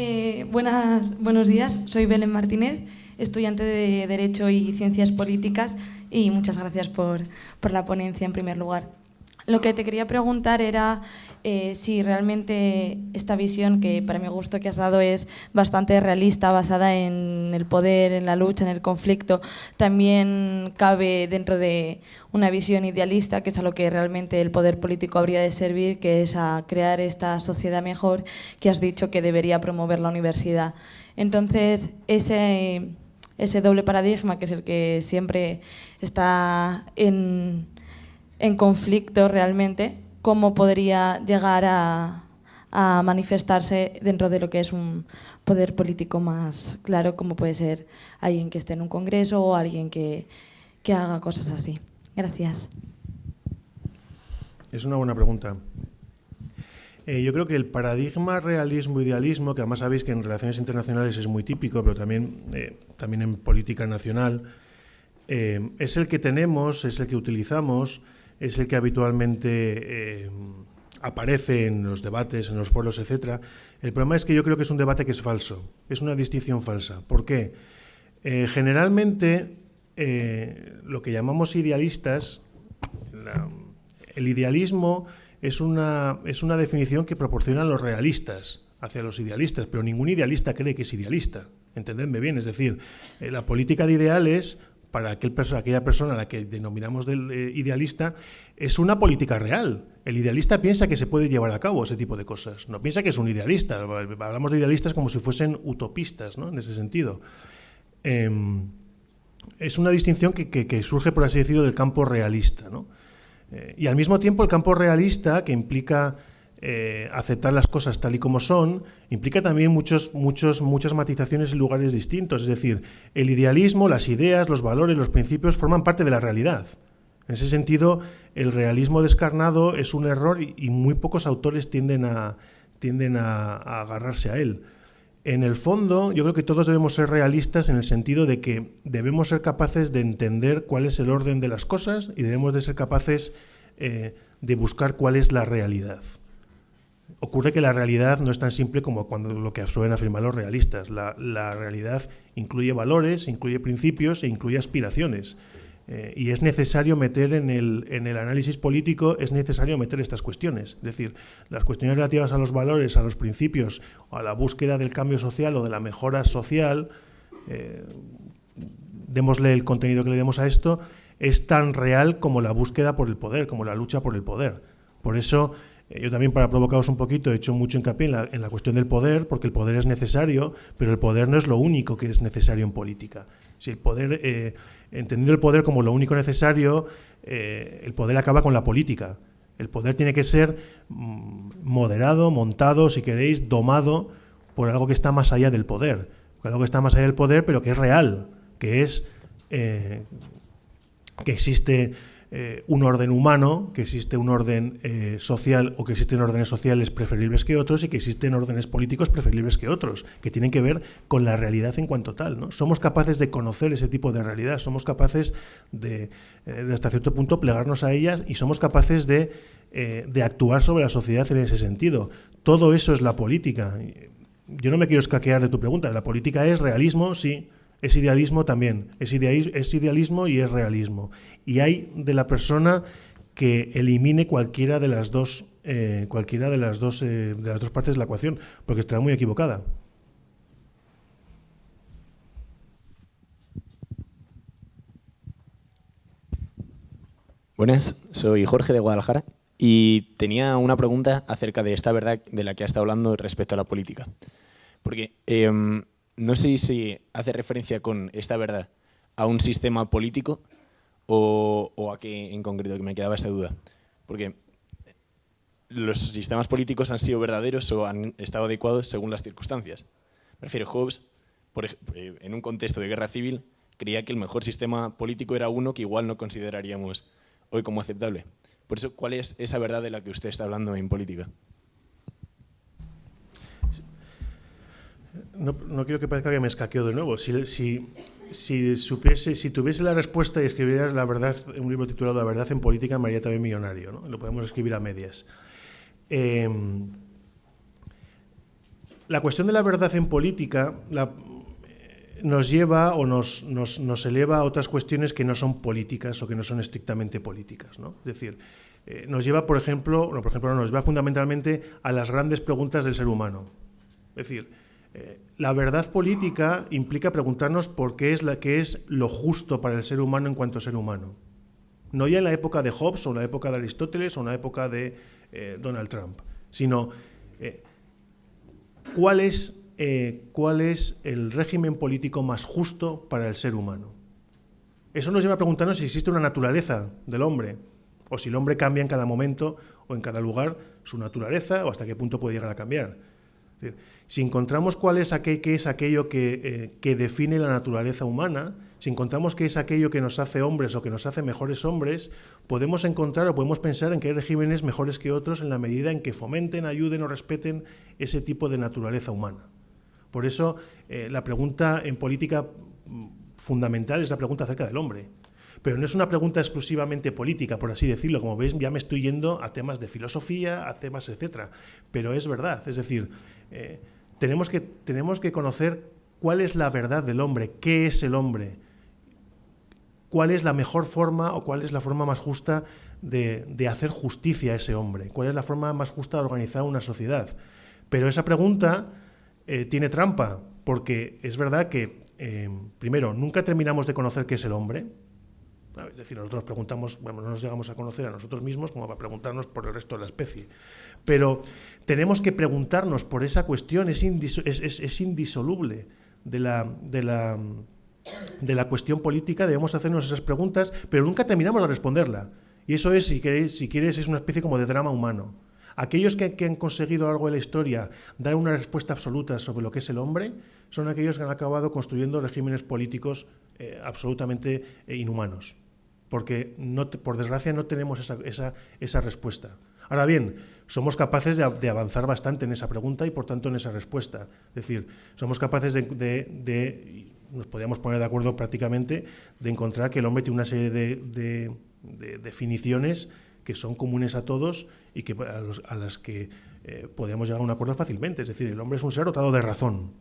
Eh, buenas, buenos días, soy Belén Martínez, estudiante de Derecho y Ciencias Políticas y muchas gracias por, por la ponencia en primer lugar. Lo que te quería preguntar era eh, si realmente esta visión, que para mi gusto que has dado es bastante realista, basada en el poder, en la lucha, en el conflicto, también cabe dentro de una visión idealista, que es a lo que realmente el poder político habría de servir, que es a crear esta sociedad mejor que has dicho que debería promover la universidad. Entonces, ese, ese doble paradigma, que es el que siempre está en en conflicto realmente, cómo podría llegar a, manifestarse dentro de lo que es un poder político más claro, como puede ser alguien que esté en un congreso o alguien que, haga cosas así. Gracias. Es una buena pregunta. Eh, yo creo que el paradigma realismo-idealismo, que además sabéis que en relaciones internacionales es muy típico, pero también, eh, también en política nacional, eh, es el que tenemos, es el que utilizamos, es el que habitualmente eh, aparece en los debates, en los foros, etcétera. El problema es que yo creo que es un debate que es falso, es una distinción falsa. ¿Por qué? Eh, generalmente, eh, lo que llamamos idealistas, el idealismo es una, es una definición que proporcionan los realistas hacia los idealistas, pero ningún idealista cree que es idealista. Entendedme bien, es decir, la política de ideales para aquel aquella persona a la que denominamos del, eh, idealista, es una política real. El idealista piensa que se puede llevar a cabo ese tipo de cosas. No piensa que es un idealista. Hablamos de idealistas como si fuesen utopistas, ¿no? en ese sentido. Em, es una distinción que, surge, por así decirlo, del campo realista. Eh, y al mismo tiempo el campo realista, que implica eh, aceptar las cosas tal y como son, implica también muchos, muchos, muchas matizaciones en lugares distintos. Es decir, el idealismo, las ideas, los valores, los principios forman parte de la realidad. En ese sentido, el realismo descarnado es un error y, muy pocos autores tienden, a, tienden a, agarrarse a él. En el fondo, yo creo que todos debemos ser realistas en el sentido de que debemos ser capaces de entender cuál es el orden de las cosas y debemos de ser capaces eh, de buscar cuál es la realidad. Ocurre que la realidad no es tan simple como cuando lo que suelen afirmar los realistas. La, realidad incluye valores, incluye principios e incluye aspiraciones. Eh, y es necesario meter en el, en el, análisis político, es necesario meter estas cuestiones. Es decir, las cuestiones relativas a los valores, a los principios, a la búsqueda del cambio social o de la mejora social, eh, démosle el contenido que le demos a esto, es tan real como la búsqueda por el poder, como la lucha por el poder. Por eso eh, yo también, para provocaros un poquito, he hecho mucho hincapié en la, cuestión del poder, porque el poder es necesario, pero el poder no es lo único que es necesario en política. Si el poder, eh, entendiendo el poder como lo único necesario, eh, el poder acaba con la política. El poder tiene que ser mm, moderado, montado, si queréis, domado por algo que está más allá del poder. Algo que está más allá del poder, pero que es real, que es que existe eh, un orden humano, que existe un orden eh, social o que existen órdenes sociales preferibles que otros y que existen órdenes políticos preferibles que otros, que tienen que ver con la realidad en cuanto tal. ¿no? Somos capaces de conocer ese tipo de realidad, somos capaces de, eh, hasta cierto punto plegarnos a ellas y somos capaces de, de actuar sobre la sociedad en ese sentido. Todo eso es la política. Yo no me quiero escaquear de tu pregunta. La política es realismo, sí, es idealismo también, es, idealismo y es realismo. Y hay de la persona que elimine cualquiera de las dos, eh, cualquiera de las dos, eh, de las dos partes de la ecuación, porque estará muy equivocada. Buenas, soy Jorge de Guadalajara y tenía una pregunta acerca de esta verdad de la que ha estado hablando respecto a la política. Porque em, no sé si hace referencia con esta verdad a un sistema político o, a qué en concreto, que me quedaba esa duda. Porque los sistemas políticos han sido verdaderos o han estado adecuados según las circunstancias. Prefiero Hobbes, por, eh, en un contexto de guerra civil, creía que el mejor sistema político era uno que igual no consideraríamos hoy como aceptable. Por eso, ¿cuál es esa verdad de la que usted está hablando en política? No, no, quiero que parezca que me escaqueo de nuevo. Si, si, supiese, si tuviese la respuesta y escribieras la verdad, un libro titulado La verdad en política, me haría también millonario. ¿no? Lo podemos escribir a medias. Em, la cuestión de la verdad en política nos lleva o nos, nos, eleva a otras cuestiones que no son políticas o que no son estrictamente políticas. ¿no? Es decir, eh, nos lleva, por ejemplo, no, por ejemplo, nos lleva fundamentalmente a las grandes preguntas del ser humano. Es decir, eh, la verdad política implica preguntarnos por qué es, la, qué es lo justo para el ser humano en cuanto a ser humano. No ya en la época de Hobbes o en la época de Aristóteles o en la época de eh, Donald Trump, sino es eh, cuál es el régimen político más justo para el ser humano. Eso nos lleva a preguntarnos si existe una naturaleza del hombre, o si el hombre cambia en cada momento o en cada lugar su naturaleza, o hasta qué punto puede llegar a cambiar. Si encontramos cuál es, qué es aquello que, eh, que define la naturaleza humana, si encontramos qué es aquello que nos hace hombres o que nos hace mejores hombres, podemos encontrar o podemos pensar en que hay regímenes mejores que otros en la medida en que fomenten, ayuden o respeten ese tipo de naturaleza humana. Por eso eh, la pregunta en política mm, fundamental es la pregunta acerca del hombre. Pero no es una pregunta exclusivamente política, por así decirlo. Como veis, ya me estoy yendo a temas de filosofía, a temas, etcétera. Pero es verdad. Es decir, eh, tenemos, que, tenemos que conocer cuál es la verdad del hombre, qué es el hombre, cuál es la mejor forma o cuál es la forma más justa de, de hacer justicia a ese hombre, cuál es la forma más justa de organizar una sociedad. Pero esa pregunta eh, tiene trampa, porque es verdad que, eh, primero, nunca terminamos de conocer qué es el hombre. Es decir, nosotros nos preguntamos, bueno, no nos llegamos a conocer a nosotros mismos como para preguntarnos por el resto de la especie. Pero tenemos que preguntarnos por esa cuestión, es, indisoluble de la, de, la, de la cuestión política, debemos hacernos esas preguntas, pero nunca terminamos de responderla. Y eso es, si, queréis, si quieres, es una especie como de drama humano. Aquellos que, han conseguido a lo largo de la historia dar una respuesta absoluta sobre lo que es el hombre son aquellos que han acabado construyendo regímenes políticos eh, absolutamente eh, inhumanos. Porque, por desgracia, no tenemos esa, respuesta. Ahora bien, somos capaces de, avanzar bastante en esa pregunta y, por tanto, en esa respuesta. Es decir, somos capaces de, nos podríamos poner de acuerdo prácticamente, de encontrar que el hombre tiene una serie de definiciones que son comunes a todos y que, a, las que eh, llegar a un acuerdo fácilmente. Es decir, el hombre es un ser dotado de razón.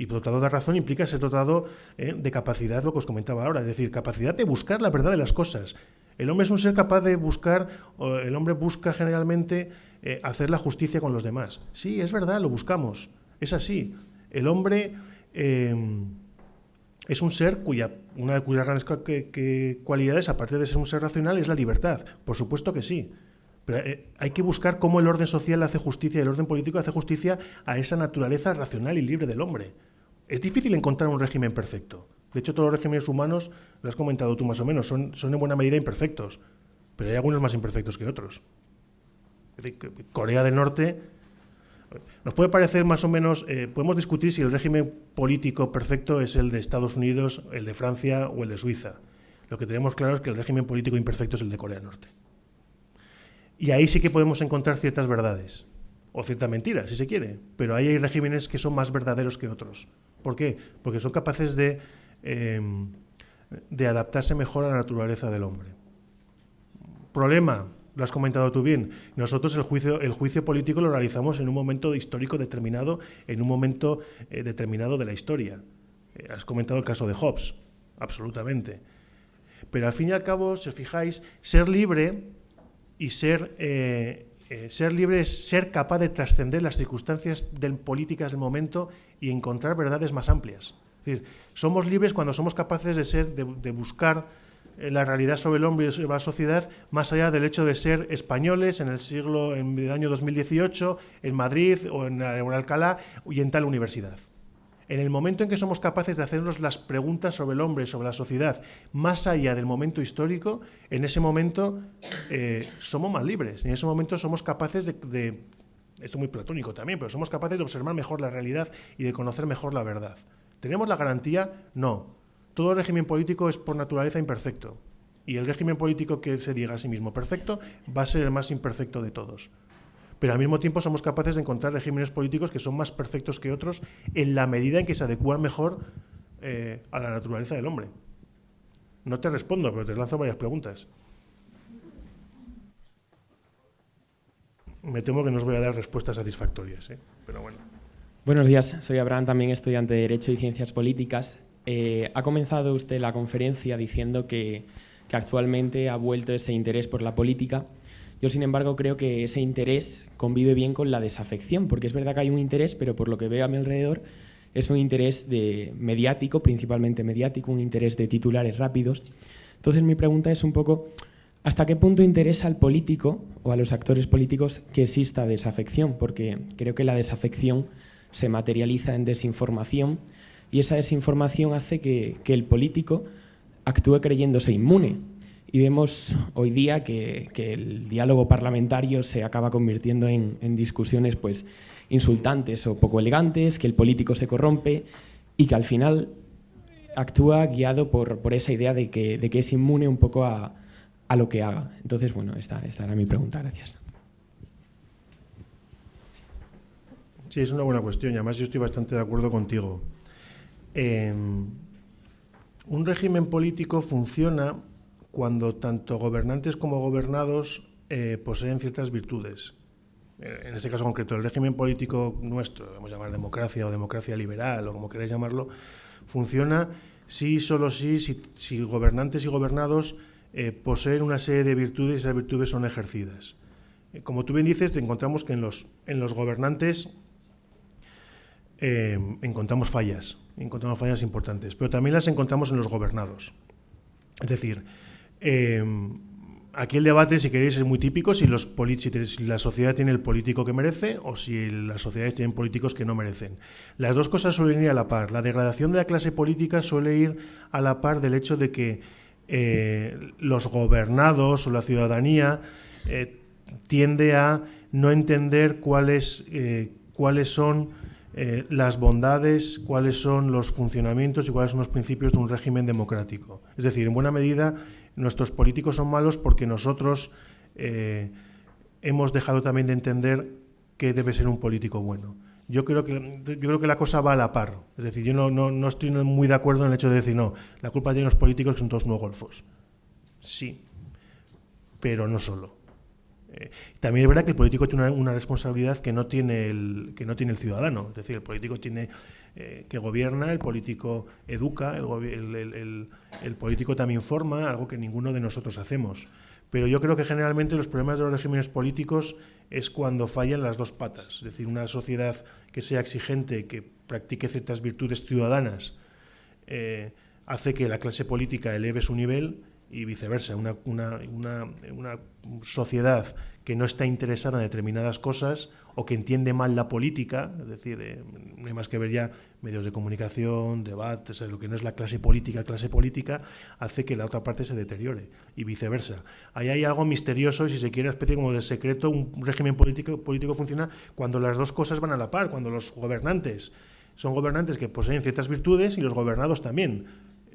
Y dotado de razón implica ser dotado eh, de capacidad, lo que os comentaba ahora, es decir, capacidad de buscar la verdad de las cosas. El hombre es un ser capaz de buscar, el hombre busca generalmente eh, hacer la justicia con los demás. Sí, es verdad, lo buscamos, es así. El hombre es un ser cuya una de cuyas grandes cualidades, aparte de ser un ser racional, es la libertad. Por supuesto que sí. Pero eh, hay que buscar cómo el orden social hace justicia y el orden político hace justicia a esa naturaleza racional y libre del hombre. Es difícil encontrar un régimen perfecto. De hecho, todos los regímenes humanos, lo has comentado tú más o menos, son, en buena medida imperfectos. Pero hay algunos más imperfectos que otros. Corea del Norte nos puede parecer más o menos, eh, podemos discutir si el régimen político perfecto es el de Estados Unidos, el de Francia o el de Suiza. Lo que tenemos claro es que el régimen político imperfecto es el de Corea del Norte. Y ahí sí que podemos encontrar ciertas verdades, o ciertas mentiras, si se quiere, pero ahí hay regímenes que son más verdaderos que otros. ¿Por qué? Porque son capaces de, em, de adaptarse mejor a la naturaleza del hombre. Problema, lo has comentado tú bien, nosotros el juicio, el juicio político lo realizamos en un momento histórico determinado, en un momento eh, determinado de la historia. Eh, has comentado el caso de Hobbes, absolutamente. Pero al fin y al cabo, si os fijáis, ser libre y ser, eh, ser libre es ser capaz de trascender las circunstancias políticas del momento y encontrar verdades más amplias. Es decir, somos libres cuando somos capaces de, ser, de buscar la realidad sobre el hombre y sobre la sociedad, más allá del hecho de ser españoles en el siglo, en el año 2018, en Madrid o en, Alcalá y en tal universidad. En el momento en que somos capaces de hacernos las preguntas sobre el hombre, sobre la sociedad, más allá del momento histórico, en ese momento eh, somos más libres. En ese momento somos capaces de, de, esto es muy platónico también, pero somos capaces de observar mejor la realidad y de conocer mejor la verdad. ¿Tenemos la garantía? No. Todo régimen político es por naturaleza imperfecto. Y el régimen político que se diga a sí mismo perfecto va a ser el más imperfecto de todos. Pero al mismo tiempo somos capaces de encontrar regímenes políticos que son más perfectos que otros en la medida en que se adecuan mejor eh, a la naturaleza del hombre. No te respondo, pero te lanzo varias preguntas. me temo que no os voy a dar respuestas satisfactorias, ¿eh? pero bueno. Buenos días, soy Abraham, también estudiante de Derecho y Ciencias Políticas. Eh, ha comenzado usted la conferencia diciendo que actualmente ha vuelto ese interés por la política. Yo, sin embargo, creo que ese interés convive bien con la desafección, porque es verdad que hay un interés, pero por lo que veo a mi alrededor es un interés de mediático, principalmente mediático, un interés de titulares rápidos. Entonces mi pregunta es un poco, ¿hasta qué punto interesa al político o a los actores políticos que exista desafección? Porque creo que la desafección se materializa en desinformación y esa desinformación hace que, el político actúe creyéndose inmune. Y vemos hoy día que, el diálogo parlamentario se acaba convirtiendo en, discusiones pues, insultantes o poco elegantes, que el político se corrompe y que al final actúa guiado por, esa idea de que, de que, es inmune un poco a, a lo que haga. Entonces, bueno, esta, esta era mi pregunta. Gracias. Sí, es una buena cuestión y además yo estoy bastante de acuerdo contigo. Em, un régimen político funciona cuando tanto gobernantes como gobernados eh, poseen ciertas virtudes. Eh, en este caso concreto, el régimen político nuestro, vamos a llamar democracia o democracia liberal o como queráis llamarlo, funciona si, solo si, si, gobernantes y gobernados eh, poseen una serie de virtudes y esas virtudes son ejercidas. como tú bien dices, encontramos que en los, en los gobernantes eh, encontramos fallas, encontramos fallas importantes, pero también las encontramos en los gobernados. Es decir, eh, aquí el debate, si queréis, es muy típico, si, la sociedad tiene el político que merece o si las sociedades tienen políticos que no merecen. Las dos cosas suelen ir a la par. La degradación de la clase política suele ir a la par del hecho de que eh, los gobernados o la ciudadanía tiende a no entender cuáles, cuáles son eh, las bondades, cuáles son los funcionamientos y cuáles son los principios de un régimen democrático. Es decir, en buena medida, nuestros políticos son malos porque nosotros eh, hemos dejado también de entender qué debe ser un político bueno. Yo creo que, yo creo que la cosa va a la par. Es decir, yo no, no, no estoy muy de acuerdo en el hecho de decir, no, la culpa tiene los políticos que son todos no golfos. Sí, pero no solo. Eh, también es verdad que el político tiene una, responsabilidad que no tiene el que no tiene el ciudadano. Es decir, el político tiene eh, que gobierna, el político educa, el, el, político también forma, algo que ninguno de nosotros hacemos. Pero yo creo que generalmente los problemas de los regímenes políticos es cuando fallan las dos patas. Es decir, una sociedad que sea exigente, que practique ciertas virtudes ciudadanas, eh, hace que la clase política eleve su nivel y viceversa. Una, una, una, una, sociedad que no está interesada en determinadas cosas o que entiende mal la política, es decir, eh, no hay más que ver ya medios de comunicación, debates, lo que no es la clase política, clase política, hace que la otra parte se deteriore y viceversa. Ahí hay algo misterioso y si se quiere una especie como de secreto, un régimen político, político funciona cuando las dos cosas van a la par, cuando los gobernantes son gobernantes que poseen ciertas virtudes y los gobernados también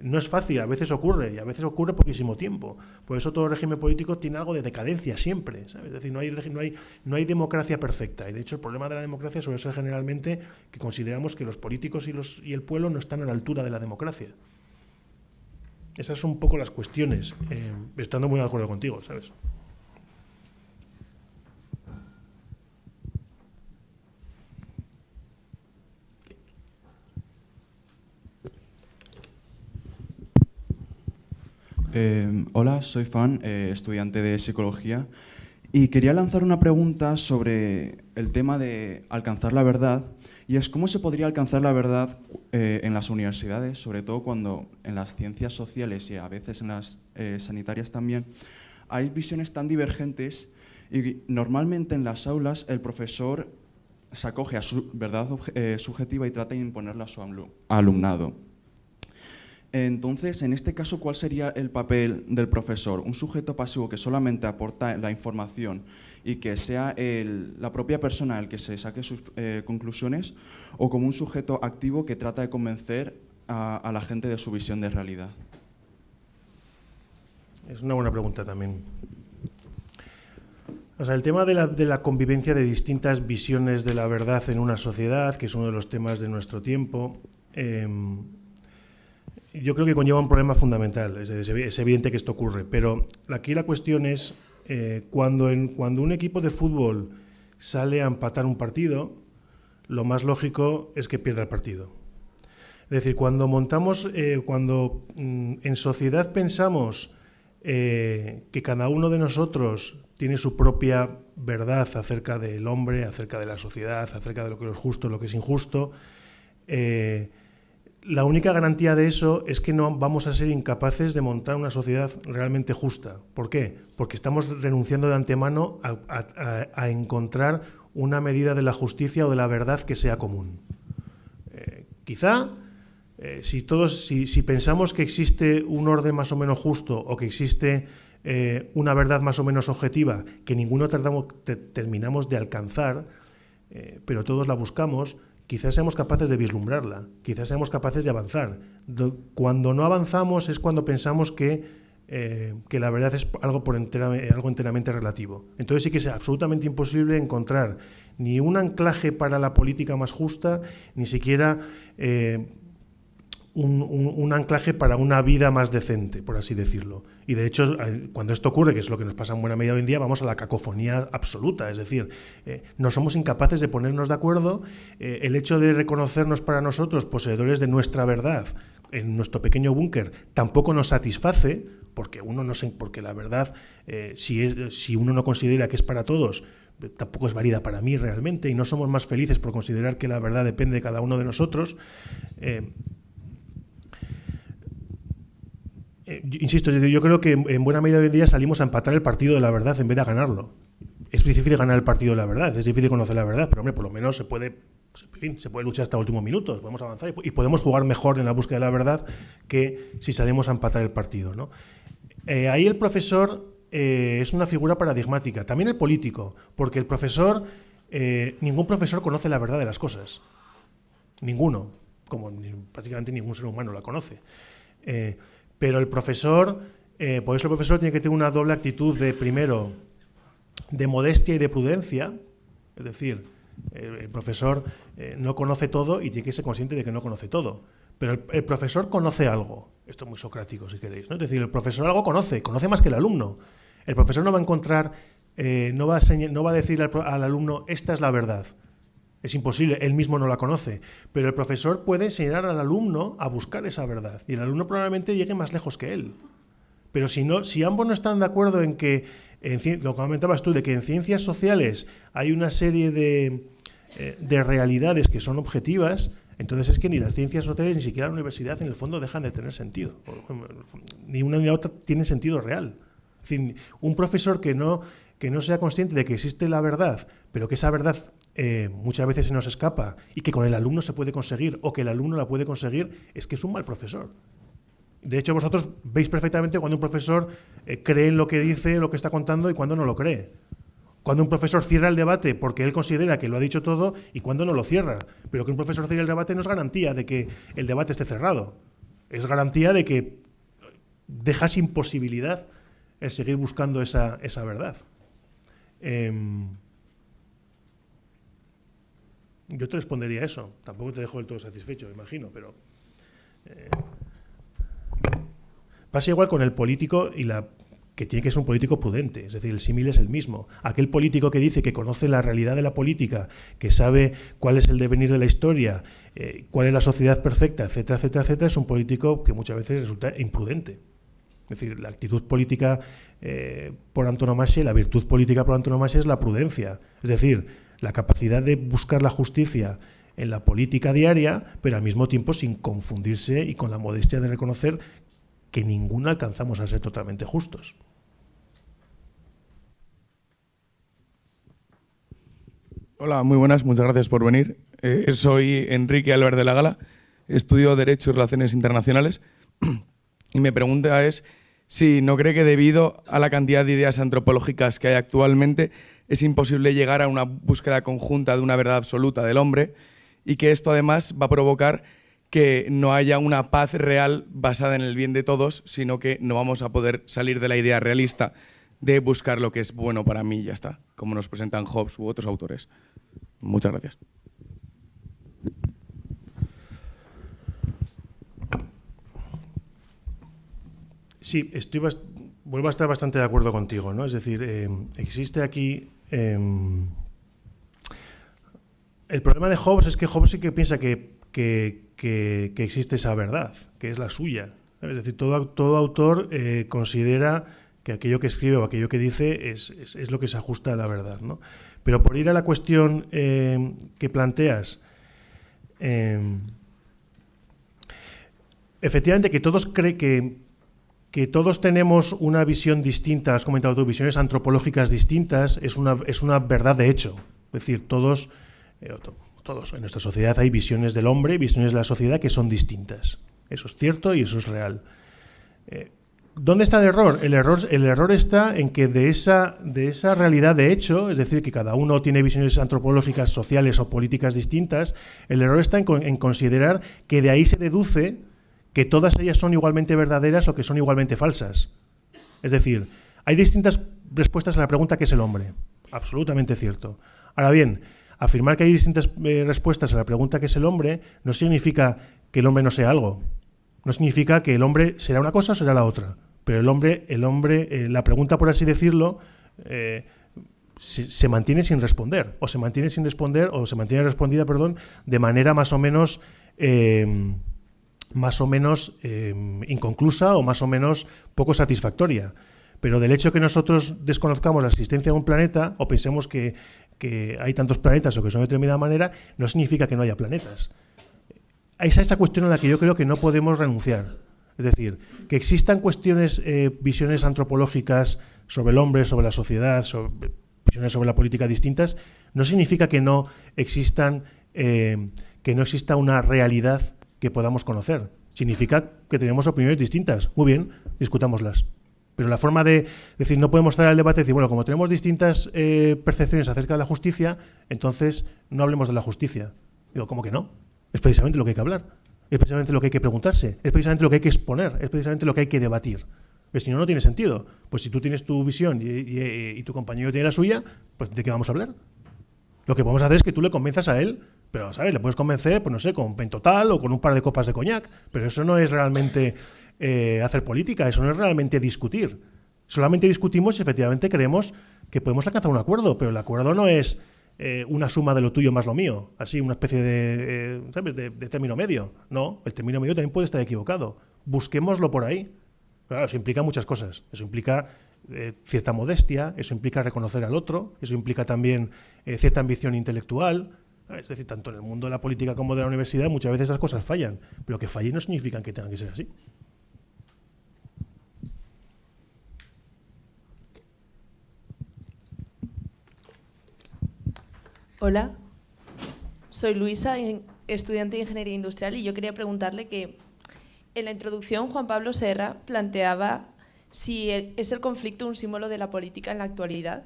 no es fácil, a veces ocurre, y a veces ocurre poquísimo tiempo. Por eso todo régimen político tiene algo de decadencia siempre, ¿sabes? Es decir, no hay, no, hay, no hay democracia perfecta. Y de hecho el problema de la democracia suele ser generalmente que consideramos que los políticos y, los, y el pueblo no están a la altura de la democracia. Esas son un poco las cuestiones, eh, estando muy de acuerdo contigo, ¿sabes? Eh, hola, soy Fan, eh, estudiante de psicología, y quería lanzar una pregunta sobre el tema de alcanzar la verdad, y es cómo se podría alcanzar la verdad eh, en las universidades, sobre todo cuando en las ciencias sociales y a veces en las sanitarias también, hay visiones tan divergentes y normalmente en las aulas el profesor se acoge a su verdad subjetiva y trata de imponerla a su alumnado. Entonces, en este caso, ¿cuál sería el papel del profesor? ¿Un sujeto pasivo que solamente aporta la información y que sea la propia persona el que se saque sus eh, conclusiones? ¿O como un sujeto activo que trata de convencer a, la gente de su visión de realidad? Es una buena pregunta también. O sea, el tema de la, convivencia de distintas visiones de la verdad en una sociedad, que es uno de los temas de nuestro tiempo, em, yo creo que conlleva un problema fundamental. Es, evidente que esto ocurre, pero aquí la cuestión es eh, cuando, en, cuando un equipo de fútbol sale a empatar un partido, lo más lógico es que pierda el partido. Es decir, cuando montamos, eh, cuando mm, en sociedad pensamos eh, que cada uno de nosotros tiene su propia verdad acerca del hombre, acerca de la sociedad, acerca de lo que es justo, lo que es injusto, eh, la única garantía de eso es que no vamos a ser incapaces de montar una sociedad realmente justa. ¿Por qué? Porque estamos renunciando de antemano a, encontrar una medida de la justicia o de la verdad que sea común. Eh, quizá eh, si todos, si, pensamos que existe un orden más o menos justo o que existe eh, una verdad más o menos objetiva que ninguno terminamos de alcanzar, pero todos la buscamos, quizás seamos capaces de vislumbrarla, quizás seamos capaces de avanzar. Cuando no avanzamos es cuando pensamos que, eh, que la verdad es algo, por algo enteramente relativo. Entonces sí que es absolutamente imposible encontrar ni un anclaje para la política más justa, ni siquiera eh, un, anclaje para una vida más decente, por así decirlo. Y de hecho, eh, cuando esto ocurre, que es lo que nos pasa en buena medida hoy en día, vamos a la cacofonía absoluta. Es decir, eh, no somos incapaces de ponernos de acuerdo. Eh, el hecho de reconocernos para nosotros poseedores de nuestra verdad en nuestro pequeño búnker tampoco nos satisface, porque uno no sé, porque la verdad, si, es, si uno no considera que es para todos, tampoco es válida para mí realmente, y no somos más felices por considerar que la verdad depende de cada uno de nosotros. Eh, insisto, yo creo que en buena medida hoy día salimos a empatar el partido de la verdad en vez de ganarlo. Es difícil ganar el partido de la verdad, es difícil conocer la verdad, pero hombre, por lo menos se puede, se puede luchar hasta últimos minutos, podemos avanzar y, podemos jugar mejor en la búsqueda de la verdad que si salimos a empatar el partido. ¿no? Eh, ahí el profesor eh, es una figura paradigmática, también el político, porque el profesor, ningún profesor conoce la verdad de las cosas, ninguno, como prácticamente ningún ser humano la conoce. Pero el profesor, eh, por eso el profesor tiene que tener una doble actitud de, primero, de modestia y de prudencia, es decir, el, profesor eh, no conoce todo y tiene que ser consciente de que no conoce todo. Pero el, profesor conoce algo. Esto es muy socrático, si queréis. ¿no? Es decir, el profesor algo conoce, conoce más que el alumno. El profesor no va a encontrar, eh, no, va a no va a decir al alumno, esta es la verdad. Es imposible, él mismo no la conoce, pero el profesor puede enseñar al alumno a buscar esa verdad y el alumno probablemente llegue más lejos que él. Pero si, no, si ambos no están de acuerdo en que, en, lo que comentabas tú, de que en ciencias sociales hay una serie de, eh, de realidades que son objetivas, entonces es que ni las ciencias sociales ni siquiera la universidad en el fondo dejan de tener sentido. Ni una ni la otra tienen sentido real. Es decir, un profesor que no, que no sea consciente de que existe la verdad, pero que esa verdad eh, muchas veces se nos escapa y que con el alumno se puede conseguir o que el alumno la puede conseguir, es que es un mal profesor. De hecho, vosotros veis perfectamente cuando un profesor eh, cree en lo que dice, lo que está contando y cuando no lo cree. Cuando un profesor cierra el debate porque él considera que lo ha dicho todo y cuando no lo cierra. Pero que un profesor cierre el debate no es garantía de que el debate esté cerrado. Es garantía de que deja sin posibilidad el seguir buscando esa, esa verdad. Em, yo te respondería eso. Tampoco te dejo del todo satisfecho, imagino, pero... Eh, pasa igual con el político y la que tiene que ser un político prudente, es decir, el símil es el mismo. Aquel político que dice que conoce la realidad de la política, que sabe cuál es el devenir de la historia, eh, cuál es la sociedad perfecta, etcétera, etcétera, etcétera, es un político que muchas veces resulta imprudente. Es decir, la actitud política eh, por antonomasia, la virtud política por antonomasia es la prudencia. Es decir, la capacidad de buscar la justicia en la política diaria, pero al mismo tiempo sin confundirse y con la modestia de reconocer que ninguno alcanzamos a ser totalmente justos. Hola, muy buenas, muchas gracias por venir. Eh, soy Enrique Álvarez de la Gala, estudio Derecho y Relaciones Internacionales y mi pregunta es si no cree que debido a la cantidad de ideas antropológicas que hay actualmente es imposible llegar a una búsqueda conjunta de una verdad absoluta del hombre y que esto además va a provocar que no haya una paz real basada en el bien de todos, sino que no vamos a poder salir de la idea realista de buscar lo que es bueno para mí y ya está, como nos presentan Hobbes u otros autores. Muchas gracias. Sí, estoy vuelvo a estar bastante de acuerdo contigo, ¿no? Es decir, eh, existe aquí Em, el problema de Hobbes es que Hobbes sí que piensa que, que, existe esa verdad, que es la suya. Es decir, todo, todo autor eh, considera que aquello que escribe o aquello que dice es, es, lo que se ajusta a la verdad. ¿no? Pero por ir a la cuestión eh, que planteas, eh, efectivamente que todos creen que, que todos tenemos una visión distinta, has comentado tú, visiones antropológicas distintas, es una, es una verdad de hecho. Es decir, todos, todos en nuestra sociedad hay visiones del hombre, visiones de la sociedad que son distintas. Eso es cierto y eso es real. Eh, ¿Dónde está el error? El error, el error está en que de esa, de esa realidad de hecho, es decir, que cada uno tiene visiones antropológicas, sociales o políticas distintas, el error está en considerar que de ahí se deduce que todas ellas son igualmente verdaderas o que son igualmente falsas. Es decir, hay distintas respuestas a la pregunta ¿qué es el hombre? Absolutamente cierto. Ahora bien, afirmar que hay distintas eh, respuestas a la pregunta ¿qué es el hombre? no significa que el hombre no sea algo. No significa que el hombre será una cosa o será la otra. Pero el hombre, el hombre eh, la pregunta, por así decirlo, eh, se, mantiene sin responder. O se mantiene sin responder, o se mantiene respondida, perdón, de manera más o menos. Más o menos inconclusa o más o menos poco satisfactoria. Pero del hecho que nosotros desconozcamos la existencia de un planeta o pensemos que que hay tantos planetas o que son de determinada manera, no significa que no haya planetas. Es esa cuestión a la que yo creo que no podemos renunciar. Es decir, que existan cuestiones, eh, visiones antropológicas sobre el hombre, sobre la sociedad, sobre, visiones sobre la política distintas, no significa que no existan, eh, que no exista una realidad que podamos conocer. Significa que tenemos opiniones distintas. Muy bien, discutámoslas. Pero la forma de decir, no podemos estar al debate y decir, bueno, como tenemos distintas eh, percepciones acerca de la justicia, entonces no hablemos de la justicia. Digo, ¿cómo que no? Es precisamente lo que hay que hablar. Es precisamente lo que hay que preguntarse. Es precisamente lo que hay que exponer. Es precisamente lo que hay que debatir. Pues si no, no tiene sentido. Pues si tú tienes tu visión y, tu compañero tiene la suya, pues ¿de qué vamos a hablar? Lo que podemos hacer es que tú le convenzas a él, pero, ¿sabes? Le puedes convencer, pues no sé, con pentotal o con un par de copas de coñac, pero eso no es realmente eh, hacer política, eso no es realmente discutir. Solamente discutimos si efectivamente creemos que podemos alcanzar un acuerdo, pero el acuerdo no es eh, una suma de lo tuyo más lo mío, así una especie de, eh, ¿sabes? De, término medio. No, el término medio también puede estar equivocado. Busquémoslo por ahí. Claro, eso implica muchas cosas. Eso implica cierta modestia, eso implica reconocer al otro, eso implica también cierta ambición intelectual. Es decir, tanto en el mundo de la política como de la universidad muchas veces esas cosas fallan, pero que fallen no significan que tengan que ser así. Hola, soy Luisa, estudiante de Ingeniería Industrial, y yo quería preguntarle que en la introducción Juan Pablo Serra planteaba si es el conflicto un símbolo de la política en la actualidad,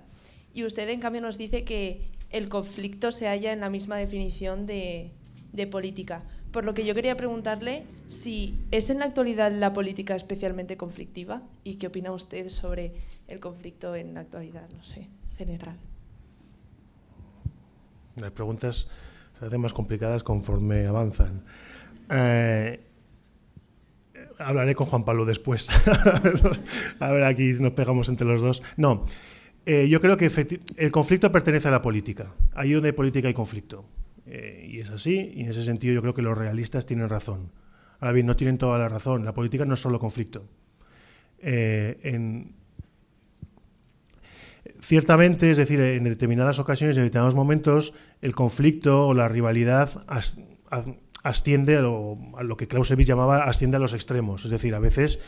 y usted en cambio nos dice que el conflicto se halla en la misma definición de, política. Por lo que yo quería preguntarle si es en la actualidad la política especialmente conflictiva y qué opina usted sobre el conflicto en la actualidad, no sé, general. Las preguntas se hacen más complicadas conforme avanzan. Eh, hablaré con Juan Pablo después. a ver, aquí nos pegamos entre los dos. No, eh, yo creo que el conflicto pertenece a la política. Ahí donde hay política hay conflicto. Eh, y es así, y en ese sentido yo creo que los realistas tienen razón. Ahora bien, no tienen toda la razón. La política no es solo conflicto. en, Ciertamente, es decir, en determinadas ocasiones, en determinados momentos, el conflicto o la rivalidad asciende a lo, que Clausewitz llamaba asciende a los extremos. Es decir, a veces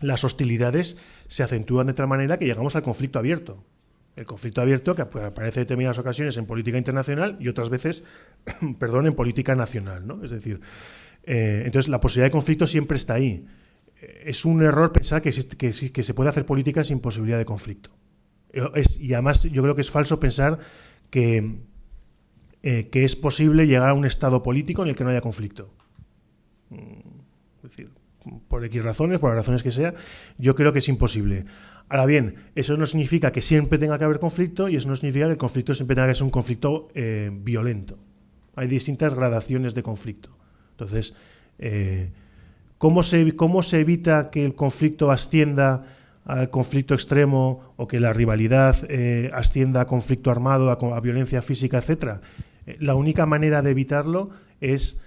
las hostilidades se acentúan de tal manera que llegamos al conflicto abierto. El conflicto abierto que aparece en determinadas ocasiones en política internacional y otras veces, perdón, en política nacional. ¿no? Es decir, eh, entonces la posibilidad de conflicto siempre está ahí es un error pensar que, que, se puede hacer política sin posibilidad de conflicto. y además yo creo que es falso pensar que, eh, que es posible llegar a un estado político en el que no haya conflicto. Por X razones, por las razones que sea, yo creo que es imposible. Ahora bien, eso no significa que siempre tenga que haber conflicto y eso no significa que el conflicto siempre tenga que ser un conflicto eh, violento. Hay distintas gradaciones de conflicto. Entonces, eh, ¿Cómo se, ¿Cómo se evita que el conflicto ascienda al conflicto extremo o que la rivalidad eh, ascienda a conflicto armado, a, violencia física, etcétera. La única manera de evitarlo es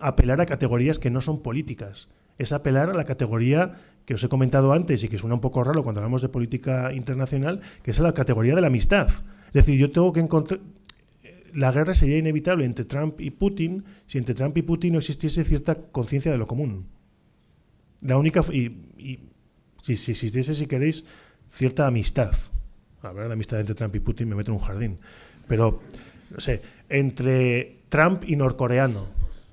apelar a categorías que no son políticas. Es apelar a la categoría que os he comentado antes y que suena un poco raro cuando hablamos de política internacional, que es la categoría de la amistad. Es decir, yo tengo que encontrar... La guerra sería inevitable entre Trump y Putin si entre Trump y Putin no existiese cierta conciencia de lo común. La única... y si, si existiese, si queréis, cierta amistad. Hablar de amistad entre Trump y Putin me meto en un jardín. Pero, no sé, entre Trump y norcoreano.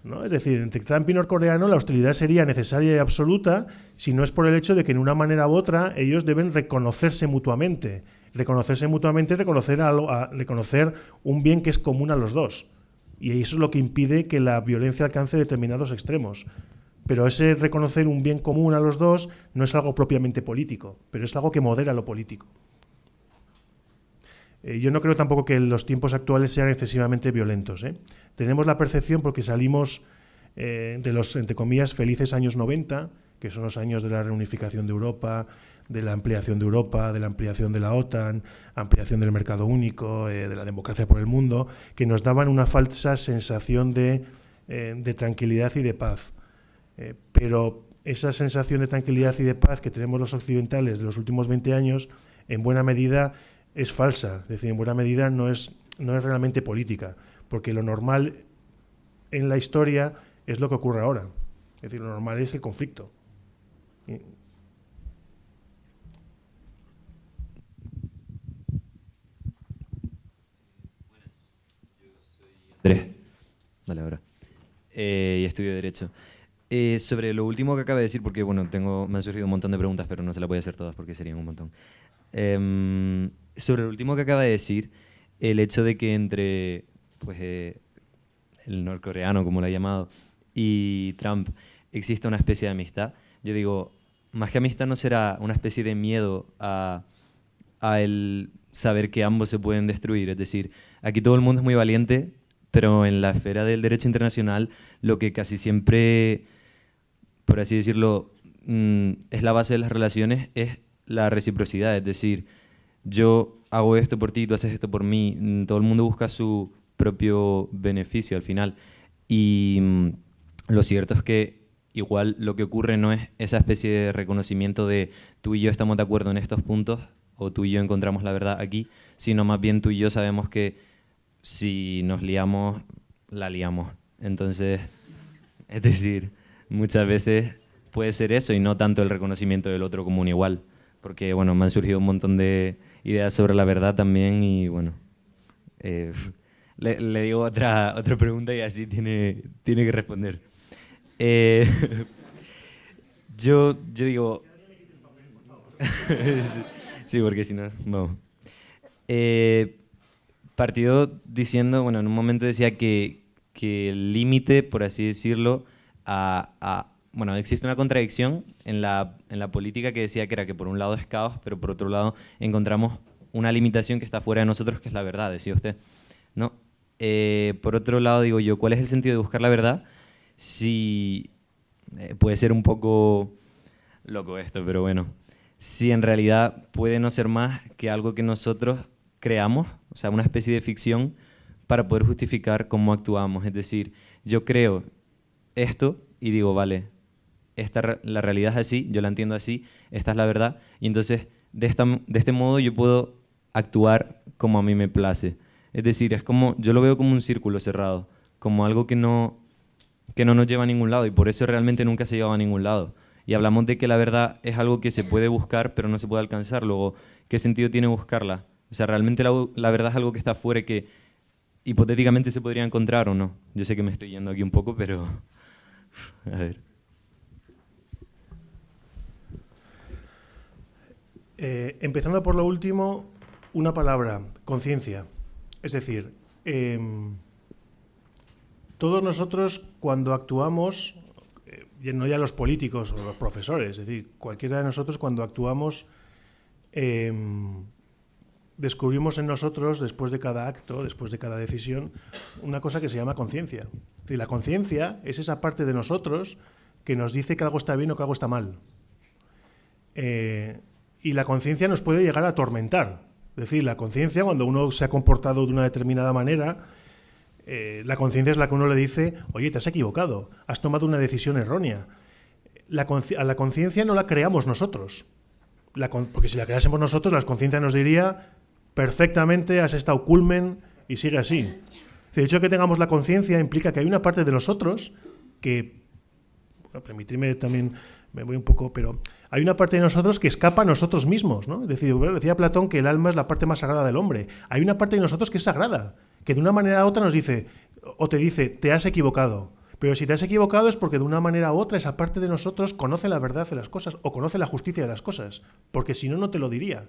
¿No? Es decir, entre Trump y norcoreano la hostilidad sería necesaria y absoluta si no es por el hecho de que en una manera u otra ellos deben reconocerse mutuamente. Reconocerse mutuamente es reconocer, reconocer un bien que es común a los dos. Y eso es lo que impide que la violencia alcance determinados extremos. Pero ese reconocer un bien común a los dos no es algo propiamente político, pero es algo que modera lo político. Eh, yo no creo tampoco que los tiempos actuales sean excesivamente violentos. ¿eh? Tenemos la percepción, porque salimos eh, de los, entre comillas, felices años 90, que son los años de la reunificación de Europa, de la ampliación de Europa, de la ampliación de la OTAN, ampliación del mercado único, de la democracia por el mundo, que nos daban una falsa sensación de tranquilidad y de paz. Pero esa sensación de tranquilidad y de paz que tenemos los occidentales de los últimos 20 años, en buena medida es falsa, es decir, en buena medida no es, no es realmente política, porque lo normal en la historia es lo que ocurre ahora, es decir, lo normal es el conflicto. Andrés, vale, ahora. Eh, y estudio Derecho. Eh, sobre lo último que acaba de decir, porque bueno, tengo, me han surgido un montón de preguntas, pero no se las voy a hacer todas porque serían un montón. Em, sobre lo último que acaba de decir, el hecho de que entre pues, eh, el norcoreano, como lo ha llamado, y Trump exista una especie de amistad, yo digo, más que amistad no será una especie de miedo a, a el saber que ambos se pueden destruir. Es decir, aquí todo el mundo es muy valiente, pero en la esfera del derecho internacional lo que casi siempre por así decirlo, mm, es la base de las relaciones, es la reciprocidad, es decir, yo hago esto por ti, tú haces esto por mí, mm, todo el mundo busca su propio beneficio al final. Y mm, lo cierto es que igual lo que ocurre no es esa especie de reconocimiento de tú y yo estamos de acuerdo en estos puntos o tú y yo encontramos la verdad aquí, sino más bien tú y yo sabemos que si nos liamos, la liamos. Entonces, es decir, muchas veces puede ser eso y no tanto el reconocimiento del otro como un igual. Porque, bueno, me han surgido un montón de ideas sobre la verdad también y, bueno, eh, le, digo otra, otra pregunta y así tiene, tiene que responder. Eh, yo, yo digo... sí, porque si no, no. Eh, partido diciendo, bueno, en un momento decía que, que el límite, por así decirlo, a, bueno, existe una contradicción en la, en la política que decía que era que por un lado es caos, pero por otro lado encontramos una limitación que está fuera de nosotros, que es la verdad, decía usted. ¿no? Eh, por otro lado, digo yo, ¿cuál es el sentido de buscar la verdad? Si eh, puede ser un poco loco esto, pero bueno, si en realidad puede no ser más que algo que nosotros creamos, o sea, una especie de ficción para poder justificar cómo actuamos. Es decir, yo creo esto y digo, vale, esta, la realidad es así, yo la entiendo así, esta es la verdad, y entonces de, esta, de este modo yo puedo actuar como a mí me place. Es decir, es como, yo lo veo como un círculo cerrado, como algo que no, que no nos lleva a ningún lado, y por eso realmente nunca se lleva a ningún lado. Y hablamos de que la verdad es algo que se puede buscar, pero no se puede alcanzar. Luego, ¿qué sentido tiene buscarla? O sea, realmente la, la verdad es algo que está fuera que hipotéticamente se podría encontrar o no. Yo sé que me estoy yendo aquí un poco, pero... A ver. Eh, empezando por lo último, una palabra, conciencia. Es decir, em, todos nosotros cuando actuamos, eh, no ya los políticos o los profesores, es decir, cualquiera de nosotros cuando actuamos, em, descubrimos en nosotros, después de cada acto, después de cada decisión, una cosa que se llama conciencia. La conciencia es esa parte de nosotros que nos dice que algo está bien o que algo está mal. Eh, y la conciencia nos puede llegar a atormentar. Es decir, la conciencia, cuando uno se ha comportado de una determinada manera, eh, la conciencia es la que uno le dice, oye, te has equivocado, has tomado una decisión errónea. La a la conciencia no la creamos nosotros. porque si la creásemos nosotros, la conciencia nos diría, perfectamente, has estado culmen y sigue así. De hecho, que tengamos la conciencia implica que hay una parte de nosotros que, permitirme también, me voy un poco, pero hay una parte de nosotros que escapa a nosotros mismos. ¿no? decía Platón que el alma es la parte más sagrada del hombre. Hay una parte de nosotros que es sagrada, que de una manera u otra nos dice, o te dice, te has equivocado. Pero si te has equivocado es porque de una manera u otra esa parte de nosotros conoce la verdad de las cosas o conoce la justicia de las cosas, porque si no, no te lo diría.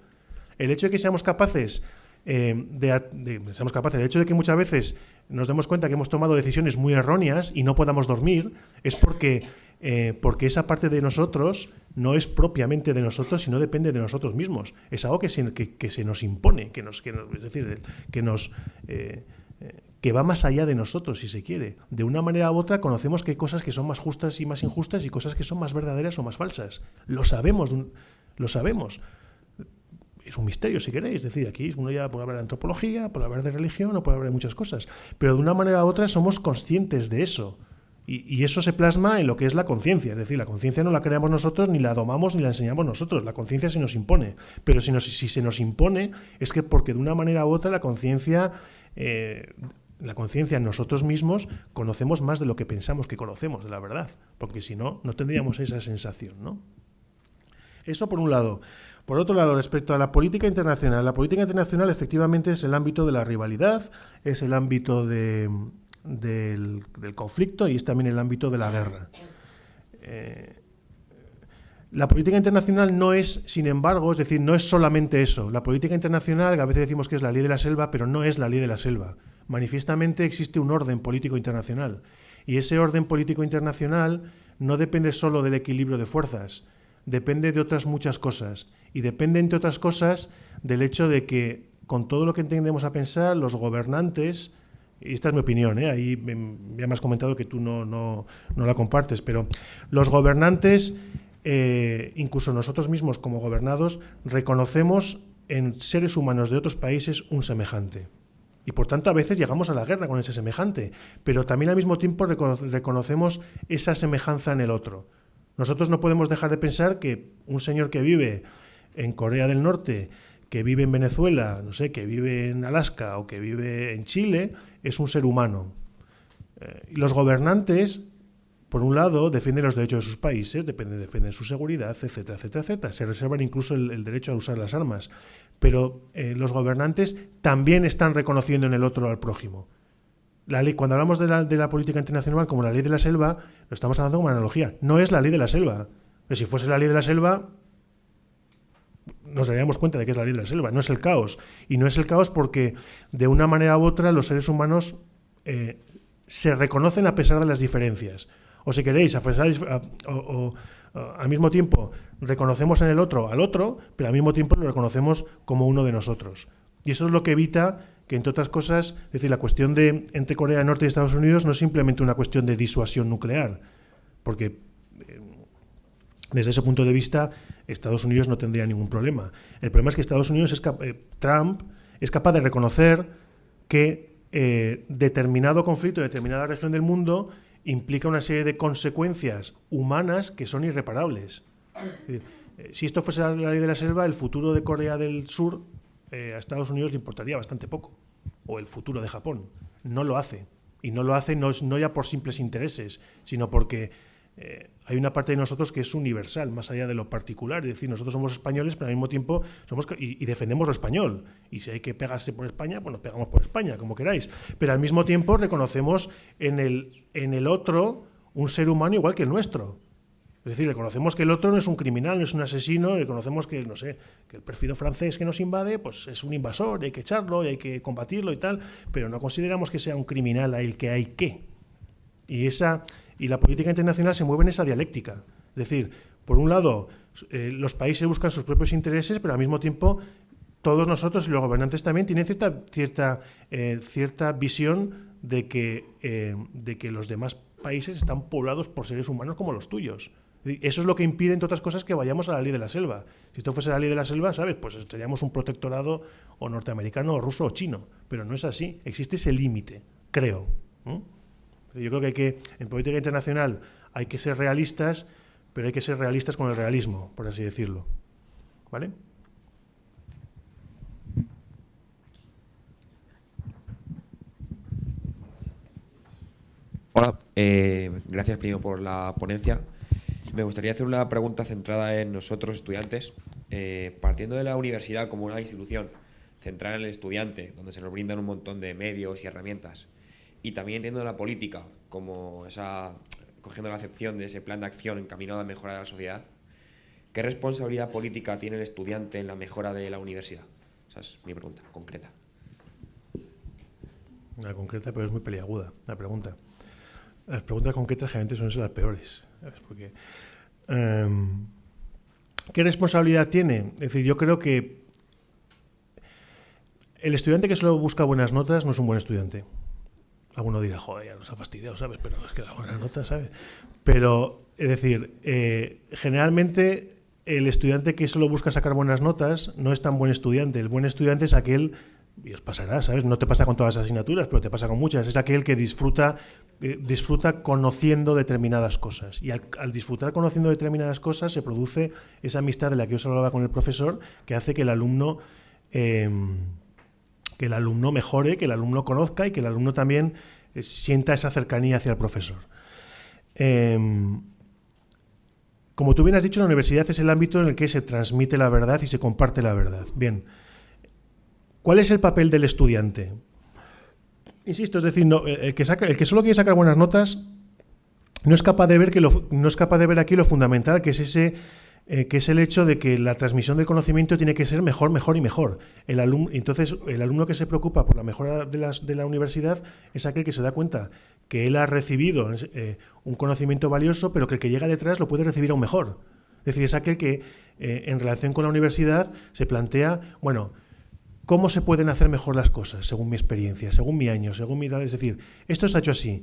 El hecho de que seamos capaces eh, de, seamos capaces, el hecho de que muchas veces nos demos cuenta que hemos tomado decisiones muy erróneas y no podamos dormir, es porque eh, porque esa parte de nosotros no es propiamente de nosotros, sino depende de nosotros mismos. Es algo que se, que, se nos impone, que nos, que es decir, que nos... Eh, eh, que va más allá de nosotros, si se quiere. De una manera u otra conocemos que hay cosas que son más justas y más injustas y cosas que son más verdaderas o más falsas. Lo sabemos, lo sabemos. Es un misterio, si queréis. Es decir, aquí uno ya puede hablar de antropología, puede hablar de religión o puede hablar de muchas cosas. Pero de una manera u otra somos conscientes de eso. Y, eso se plasma en lo que es la conciencia. Es decir, la conciencia no la creamos nosotros, ni la domamos, ni la enseñamos nosotros. La conciencia se nos impone. Pero si, si, se nos impone, es que porque de una manera u otra la conciencia. Eh, la conciencia en nosotros mismos conocemos más de lo que pensamos que conocemos de la verdad, porque si no, no tendríamos esa sensación. ¿no? Eso por un lado. Por otro lado, respecto a la política internacional, la política internacional efectivamente es el ámbito de la rivalidad, es el ámbito de, del, conflicto y es también el ámbito de la guerra. Eh, la política internacional no es, sin embargo, es decir, no es solamente eso. La política internacional, a veces decimos que es la ley de la selva, pero no es la ley de la selva. Manifiestamente existe un orden político internacional. Y ese orden político internacional no depende solo del equilibrio de fuerzas, depende de otras muchas cosas. Y depende, entre otras cosas, del hecho de que, con todo lo que entendemos a pensar, los gobernantes esta es mi opinión, ¿eh? ahí ya me has comentado que tú no, no, no la compartes, pero los gobernantes, eh, incluso nosotros mismos como gobernados, reconocemos en seres humanos de otros países un semejante. Y por tanto a veces llegamos a la guerra con ese semejante, pero también al mismo tiempo reconocemos esa semejanza en el otro. Nosotros no podemos dejar de pensar que un señor que vive en Corea del Norte que vive en Venezuela, no sé, que vive en Alaska o que vive en Chile, es un ser humano. Eh, los gobernantes, por un lado, defienden los derechos de sus países, defienden su seguridad, etcétera, etcétera, etcétera. Se reservan incluso el, derecho a usar las armas. Pero eh, los gobernantes también están reconociendo en el otro al prójimo. La ley, cuando hablamos de la, de la política internacional como la ley de la selva, lo estamos hablando como una analogía. No es la ley de la selva. Pero si fuese la ley de la selva, nos daríamos cuenta de que es la ley de la selva, no es el caos. Y no es el caos porque de una manera u otra los seres humanos eh, se reconocen a pesar de las diferencias. O si queréis, a pesar, o, al mismo tiempo reconocemos en el otro al otro, pero al mismo tiempo lo reconocemos como uno de nosotros. Y eso es lo que evita que, entre otras cosas, decir, la cuestión de entre Corea del Norte y Estados Unidos no es simplemente una cuestión de disuasión nuclear, porque eh, desde ese punto de vista Estados Unidos no tendría ningún problema. El problema es que Estados Unidos, es eh, Trump, es capaz de reconocer que eh, determinado conflicto, determinada región del mundo implica una serie de consecuencias humanas que son irreparables. Eh, si esto fuese la ley de la selva, el futuro de Corea del Sur a Estados Unidos le importaría bastante poco, o el futuro de Japón. No lo hace. Y no lo hace no, no ya por simples intereses, sino porque eh, hay una parte de nosotros que es universal, más allá de lo particular. Es decir, nosotros somos españoles, pero al mismo tiempo somos y, defendemos lo español. Y si hay que pegarse por España, pues nos pegamos por España, como queráis. Pero al mismo tiempo reconocemos en el, en el otro un ser humano igual que el nuestro. Es decir, reconocemos que el otro no es un criminal, no es un asesino, reconocemos que, no sé, que el perfido francés que nos invade, pues es un invasor, y hay que echarlo, y hay que combatirlo y tal, pero no consideramos que sea un criminal a el que hay que. Y esa, y la política internacional se mueve en esa dialéctica. Es decir, por un lado, eh, los países buscan sus propios intereses, pero al mismo tiempo todos nosotros y los gobernantes también tienen cierta, cierta, eh, cierta visión de que, eh, de que los demás países están poblados por seres humanos como los tuyos. Eso es lo que impide, entre otras cosas, que vayamos a la ley de la selva. Si esto fuese la ley de la selva, ¿sabes? Pues teníamos un protectorado o norteamericano, o ruso, o chino. Pero no es así. Existe ese límite, creo. Yo creo que hay que, en política internacional, hay que ser realistas, pero hay que ser realistas con el realismo, por así decirlo. ¿Vale? Hola, eh, gracias primero por la ponencia. Me gustaría hacer una pregunta centrada en nosotros, estudiantes. Eh, partiendo de la universidad como una institución centrada en el estudiante, donde se nos brindan un montón de medios y herramientas, y también entiendo la política como esa, cogiendo la acepción de ese plan de acción encaminado a mejorar la sociedad, ¿qué responsabilidad política tiene el estudiante en la mejora de la universidad? Esa es mi pregunta, concreta. Una concreta, pero es muy peliaguda la pregunta. Las preguntas concretas generalmente son las peores. Em, ¿Qué responsabilidad tiene? Es decir, yo creo que el estudiante que solo busca buenas notas no es un buen estudiante. Alguno dirá, joder, ya nos ha fastidiado, ¿sabes? Pero es que la buena nota, ¿sabes? Pero, es decir, eh, generalmente el estudiante que solo busca sacar buenas notas no es tan buen estudiante. El buen estudiante es aquel, y os pasará, ¿sabes? No te pasa con todas las asignaturas, pero te pasa con muchas. Es aquel que disfruta, eh, disfruta conociendo determinadas cosas. Y al, disfrutar conociendo determinadas cosas se produce esa amistad de la que os hablaba con el profesor, que hace que el alumno... Em, que el alumno mejore, que el alumno conozca y que el alumno también eh, sienta esa cercanía hacia el profesor. Em, como tú bien has dicho, la universidad es el ámbito en el que se transmite la verdad y se comparte la verdad. Bien, ¿cuál es el papel del estudiante? Insisto, es decir, saca, el que solo quiere sacar buenas notas no es capaz de ver que no es capaz de ver aquí lo fundamental, que es ese eh, que es el hecho de que la transmisión del conocimiento tiene que ser mejor, mejor y mejor. El alumno, entonces, el alumno que se preocupa por la mejora de la universidad es aquel que se da cuenta que él ha recibido eh, un conocimiento valioso, pero que el que llega detrás lo puede recibir aún mejor. Es decir, es aquel que eh, en relación con la universidad se plantea, bueno, ¿cómo se pueden hacer mejor las cosas según mi experiencia, según mi año, según mi edad? Es decir, esto se ha hecho así.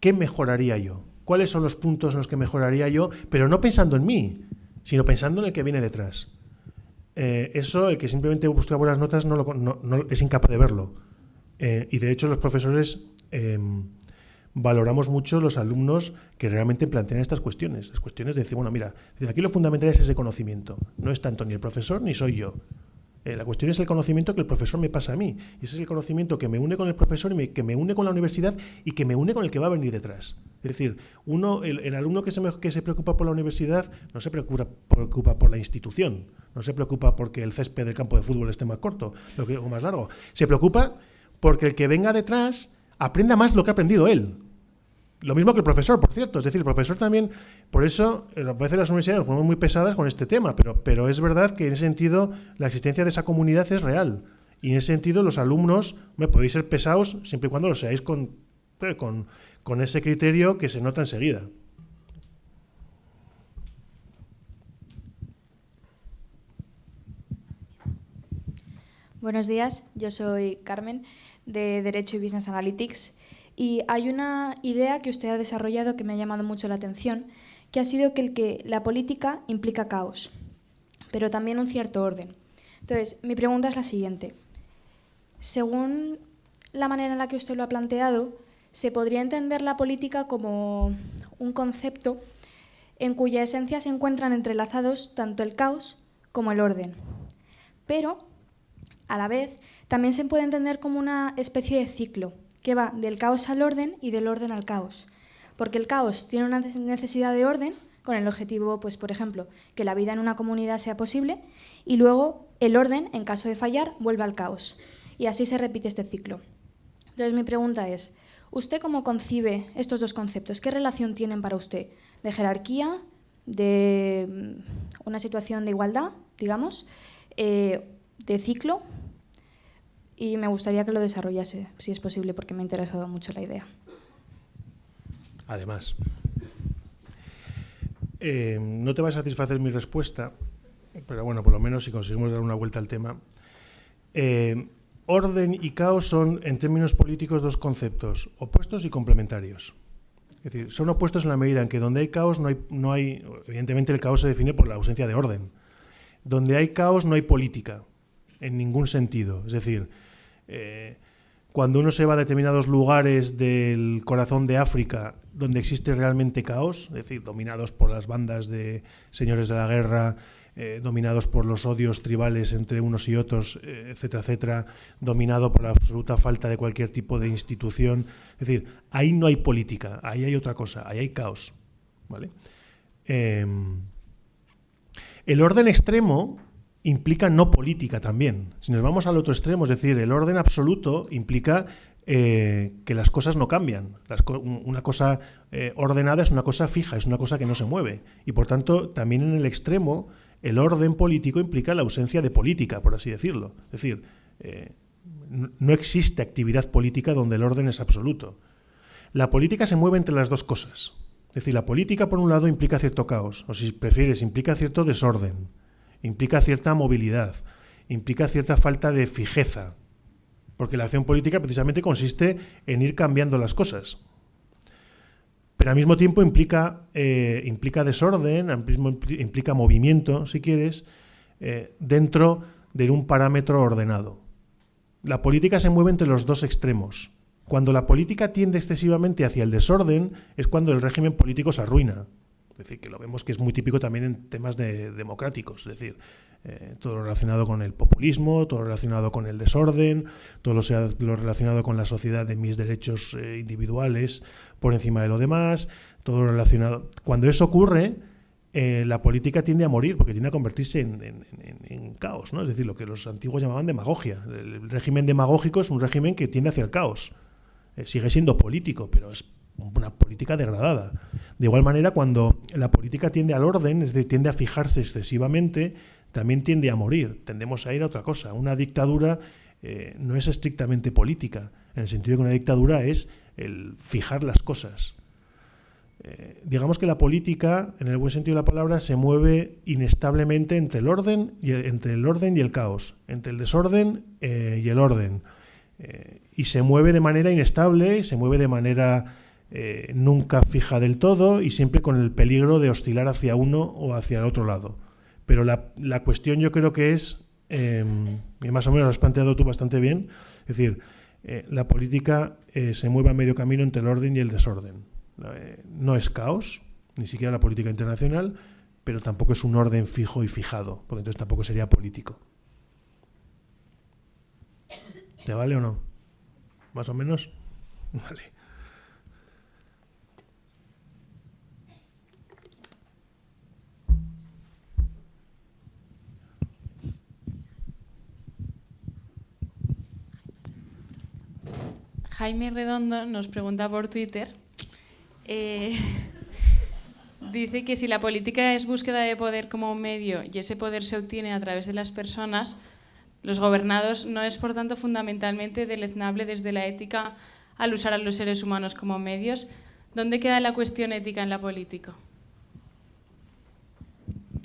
¿Qué mejoraría yo? Cuáles son los puntos en los que mejoraría yo, pero no pensando en mí, sino pensando en el que viene detrás. Eh, eso, el que simplemente busca buenas notas, no, es incapaz de verlo. Eh, y de hecho, los profesores em, valoramos mucho los alumnos que realmente plantean estas cuestiones. Las cuestiones de decir, bueno, mira, aquí lo fundamental es ese conocimiento. No es tanto ni el profesor ni soy yo. Eh, la cuestión es el conocimiento que el profesor me pasa a mí. Y ese es el conocimiento que me une con el profesor y que me une con la universidad y que me une con el que va a venir detrás. Es decir, uno, el, alumno que se, que se, preocupa por la universidad no se preocupa, preocupa, por la institución, no se preocupa porque el césped del campo de fútbol esté más corto lo que, o más largo. Se preocupa porque el que venga detrás aprenda más lo que ha aprendido él. Lo mismo que el profesor, por cierto. Es decir, el profesor también, por eso, a veces las universidades nos ponemos muy pesadas con este tema, pero, pero es verdad que en ese sentido la existencia de esa comunidad es real. Y en ese sentido los alumnos, me podéis ser pesados siempre y cuando lo seáis con, eh, con, con ese criterio que se nota enseguida. Buenos días, yo soy Carmen de Derecho y Business Analytics y hay una idea que usted ha desarrollado que me ha llamado mucho la atención, que ha sido que, el que la política implica caos, pero también un cierto orden. Entonces, mi pregunta es la siguiente. Según la manera en la que usted lo ha planteado, se podría entender la política como un concepto en cuya esencia se encuentran entrelazados tanto el caos como el orden. Pero, a la vez, también se puede entender como una especie de ciclo que va del caos al orden y del orden al caos. Porque el caos tiene una necesidad de orden con el objetivo, pues, por ejemplo, que la vida en una comunidad sea posible y luego el orden, en caso de fallar, vuelve al caos. Y así se repite este ciclo. Entonces mi pregunta es, ¿usted cómo concibe estos dos conceptos? ¿Qué relación tienen para usted? ¿De jerarquía? ¿De mm, una situación de igualdad, digamos? Eh, ¿De ciclo? Y me gustaría que lo desarrollase, si es posible, porque me ha interesado mucho la idea. Además, eh, no te va a satisfacer mi respuesta, pero bueno, por lo menos si conseguimos dar una vuelta al tema. Eh, orden y caos son, en términos políticos, dos conceptos opuestos y complementarios. Es decir, son opuestos en la medida en que donde hay caos no hay, no hay, evidentemente el caos se define por la ausencia de orden. Donde hay caos no hay política, en ningún sentido. Es decir, eh, cuando uno se va a determinados lugares del corazón de África donde existe realmente caos, es decir, dominados por las bandas de señores de la guerra, eh, dominados por los odios tribales entre unos y otros, eh, etcétera, etcétera, dominado por la absoluta falta de cualquier tipo de institución. Es decir, ahí no hay política, ahí hay otra cosa, ahí hay caos. ¿vale? Em, el orden extremo implica no política también. Si nos vamos al otro extremo, es decir, el orden absoluto implica eh, que las cosas no cambian. una cosa eh, ordenada es una cosa fija, es una cosa que no se mueve. Y por tanto, también en el extremo, el orden político implica la ausencia de política, por así decirlo. Es decir, eh, no existe actividad política donde el orden es absoluto. La política se mueve entre las dos cosas. Es decir, la política, por un lado, implica cierto caos, o si prefieres, implica cierto desorden implica cierta movilidad, implica cierta falta de fijeza, porque la acción política precisamente consiste en ir cambiando las cosas. Pero al mismo tiempo implica, eh, implica desorden, implica movimiento, si quieres, eh, dentro de un parámetro ordenado. La política se mueve entre los dos extremos. Cuando la política tiende excesivamente hacia el desorden es cuando el régimen político se arruina. Es decir, que lo vemos que es muy típico también en temas de, democráticos, es decir, eh, todo lo relacionado con el populismo, todo relacionado con el desorden, todo lo, relacionado con la sociedad de mis derechos eh, individuales por encima de lo demás, todo relacionado... Cuando eso ocurre, eh, la política tiende a morir porque tiende a convertirse en, en, caos, ¿no? Es decir, lo que los antiguos llamaban demagogia. El régimen demagógico es un régimen que tiende hacia el caos. sigue siendo político, pero es una política degradada. De igual manera, cuando la política tiende al orden, es decir, tiende a fijarse excesivamente, también tiende a morir. Tendemos a ir a otra cosa. Una dictadura eh, no es estrictamente política, en el sentido de que una dictadura es el fijar las cosas. Eh, digamos que la política, en el buen sentido de la palabra, se mueve inestablemente entre el orden y el, entre el orden y el caos, entre el desorden eh, y el orden. y se mueve de manera inestable, se mueve de manera eh, nunca fija del todo y siempre con el peligro de oscilar hacia uno o hacia el otro lado. Pero la, cuestión yo creo que es, em, y más o menos lo has planteado tú bastante bien, es decir, eh, la política eh, se mueve a medio camino entre el orden y el desorden. no es caos, ni siquiera la política internacional, pero tampoco es un orden fijo y fijado, porque entonces tampoco sería político. ¿Te vale o no? ¿Más o menos? Vale. Jaime Redondo nos pregunta por Twitter. Eh, dice que si la política es búsqueda de poder como medio y ese poder se obtiene a través de las personas, los gobernados no es por tanto fundamentalmente deleznable desde la ética al usar a los seres humanos como medios. ¿Dónde queda la cuestión ética en la política?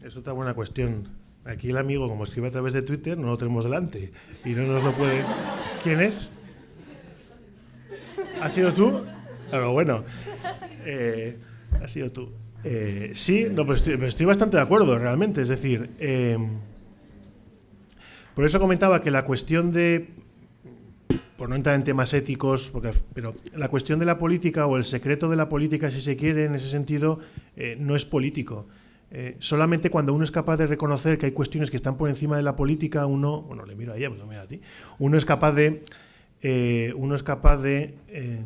Es otra buena cuestión. Aquí el amigo, como escribe a través de Twitter, no lo tenemos delante y no nos lo puede. ¿Quién es? ¿Has sido tú? Pero bueno, eh, has sido tú. Eh, sí, no, pues estoy, bastante de acuerdo, realmente. Es decir, eh, por eso comentaba que la cuestión de, por no entrar en temas éticos, porque, pero la cuestión de la política o el secreto de la política, si se quiere, en ese sentido, no es político. solamente cuando uno es capaz de reconocer que hay cuestiones que están por encima de la política, uno, bueno, le miro a ella, pues mira a ti, uno es capaz de eh, uno es capaz de, eh,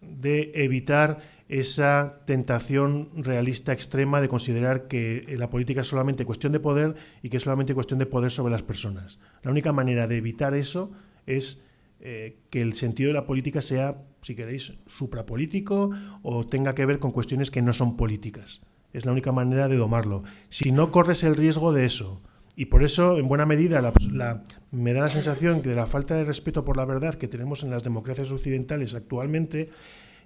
de, evitar esa tentación realista extrema de considerar que la política es solamente cuestión de poder y que es solamente cuestión de poder sobre las personas. La única manera de evitar eso es eh, que el sentido de la política sea, si queréis, suprapolítico o tenga que ver con cuestiones que no son políticas. Es la única manera de domarlo. Si no corres el riesgo de eso, y por eso, en buena medida, me da la sensación que de la falta de respeto por la verdad que tenemos en las democracias occidentales actualmente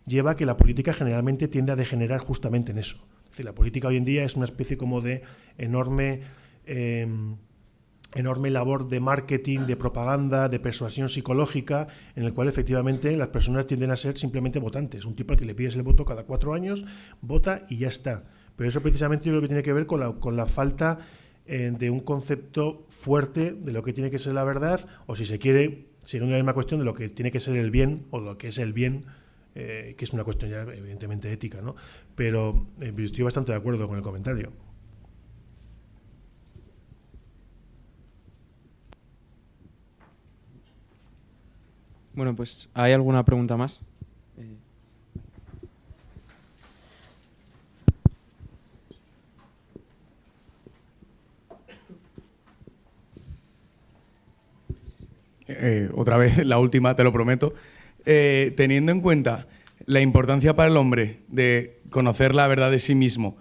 lleva a que la política generalmente tiende a degenerar justamente en eso. La política hoy en día es una especie como de enorme em, enorme labor de marketing, de propaganda, de persuasión psicológica, en el cual efectivamente las personas tienden a ser simplemente votantes. Un tipo al que le pides el voto cada cuatro años, vota y ya está. Pero eso precisamente yo creo que tiene que ver con la, con la falta eh, de un concepto fuerte de lo que tiene que ser la verdad, o si se quiere, siguiendo la misma cuestión de lo que tiene que ser el bien, o lo que es el bien, eh, que es una cuestión ya evidentemente ética, ¿no? Pero eh, estoy bastante de acuerdo con el comentario. Bueno, pues ¿hay alguna pregunta más? Eh, otra vez, la última, te lo prometo. Eh, teniendo en cuenta la importancia para el hombre de conocer la verdad de sí mismo,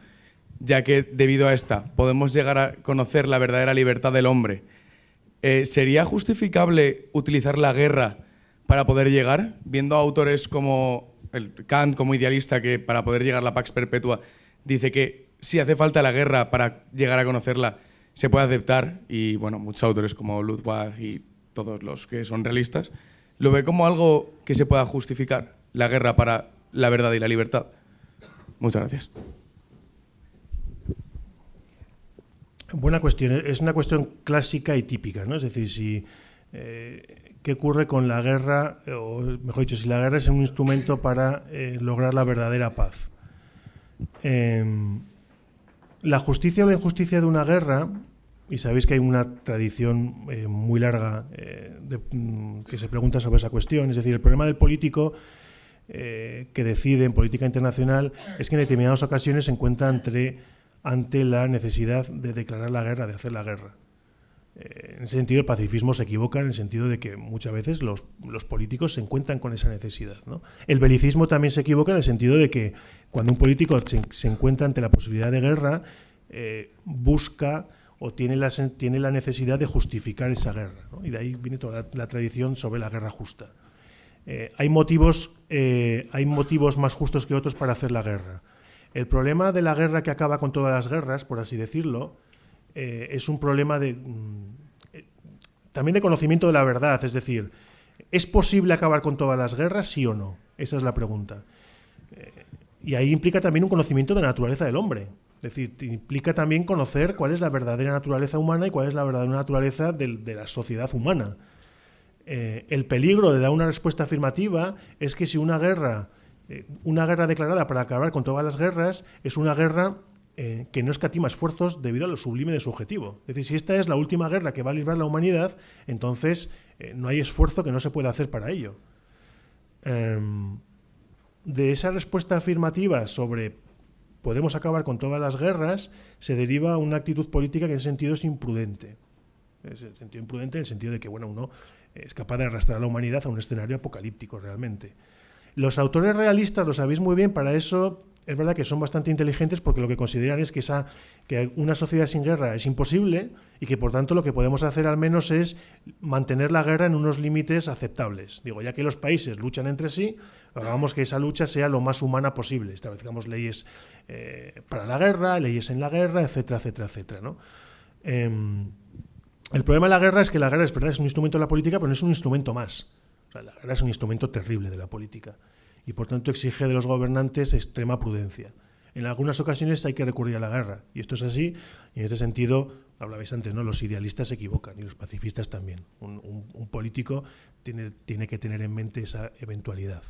ya que debido a esta podemos llegar a conocer la verdadera libertad del hombre, eh, ¿sería justificable utilizar la guerra para poder llegar, viendo autores como el Kant, como idealista, que para poder llegar a la Pax Perpetua dice que si hace falta la guerra para llegar a conocerla, se puede aceptar, y bueno, muchos autores como Ludwig y todos los que son realistas, lo ve como algo que se pueda justificar, la guerra para la verdad y la libertad. Muchas gracias. Buena cuestión. Es una cuestión clásica y típica, ¿no? Es decir, si eh, qué ocurre con la guerra, o mejor dicho, si la guerra es un instrumento para eh, lograr la verdadera paz. Em, la justicia o la injusticia de una guerra, y sabéis que hay una tradición eh, muy larga eh, mm, que se pregunta sobre esa cuestión, es decir, el problema del político que decide en política internacional es que en determinadas ocasiones se encuentra ante la necesidad de declarar la guerra, de hacer la guerra. Eh, en ese sentido, el pacifismo se equivoca en el sentido de que muchas veces los, políticos se encuentran con esa necesidad. El belicismo también se equivoca en el sentido de que cuando un político se, encuentra ante la posibilidad de guerra, eh, busca o tiene la, tiene la necesidad de justificar esa guerra. Y de ahí viene toda la, tradición sobre la guerra justa. Eh, hay, motivos, hay motivos más justos que otros para hacer la guerra. El problema de la guerra que acaba con todas las guerras, por así decirlo, eh, es un problema de, mm, también de conocimiento de la verdad. Es decir, ¿es posible acabar con todas las guerras, sí o no? Esa es la pregunta. Eh, y ahí implica también un conocimiento de la naturaleza del hombre. Es decir, implica también conocer cuál es la verdadera naturaleza humana y cuál es la verdadera naturaleza de, la sociedad humana. Eh, el peligro de dar una respuesta afirmativa es que si una guerra, una guerra declarada para acabar con todas las guerras, es una guerra eh, que no escatima esfuerzos debido a lo sublime de su objetivo. Es decir, si esta es la última guerra que va a librar la humanidad, entonces eh, no hay esfuerzo que no se pueda hacer para ello. Em, de esa respuesta afirmativa sobre podemos acabar con todas las guerras, se deriva una actitud política que en ese sentido es imprudente. Es el sentido imprudente en el sentido de que bueno, uno es capaz de arrastrar a la humanidad a un escenario apocalíptico realmente. Los autores realistas, lo sabéis muy bien, para eso es verdad que son bastante inteligentes porque lo que consideran es que, esa, que una sociedad sin guerra es imposible y que por tanto lo que podemos hacer al menos es mantener la guerra en unos límites aceptables. Digo, ya que los países luchan entre sí, hagamos que esa lucha sea lo más humana posible. Establezcamos leyes eh, para la guerra, leyes en la guerra, etcétera, etcétera, etcétera. ¿no? Em, el problema de la guerra es que la guerra es verdad, es un instrumento de la política, pero no es un instrumento más. la guerra es un instrumento terrible de la política y por tanto exige de los gobernantes extrema prudencia. En algunas ocasiones hay que recurrir a la guerra y esto es así y en este sentido, hablabais antes, ¿no? los idealistas se equivocan y los pacifistas también. Un, político tiene, tiene que tener en mente esa eventualidad.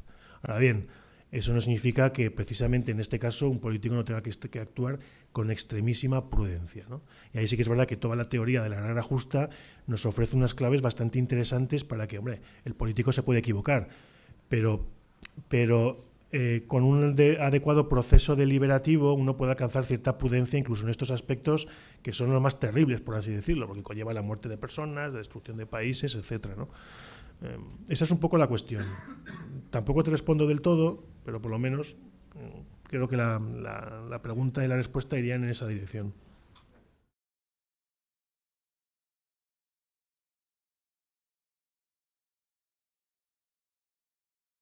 Ahora bien, eso no significa que precisamente en este caso un político no tenga que, que actuar con extremísima prudencia. ¿no? Y ahí sí que es verdad que toda la teoría de la guerra justa nos ofrece unas claves bastante interesantes para que, hombre, el político se puede equivocar, pero pero eh, con un adecuado proceso deliberativo uno puede alcanzar cierta prudencia incluso en estos aspectos que son los más terribles, por así decirlo, porque conlleva la muerte de personas, la destrucción de países, etc. Eh, esa es un poco la cuestión. Tampoco te respondo del todo, pero por lo menos mm, creo que la pregunta y la respuesta irían en esa dirección.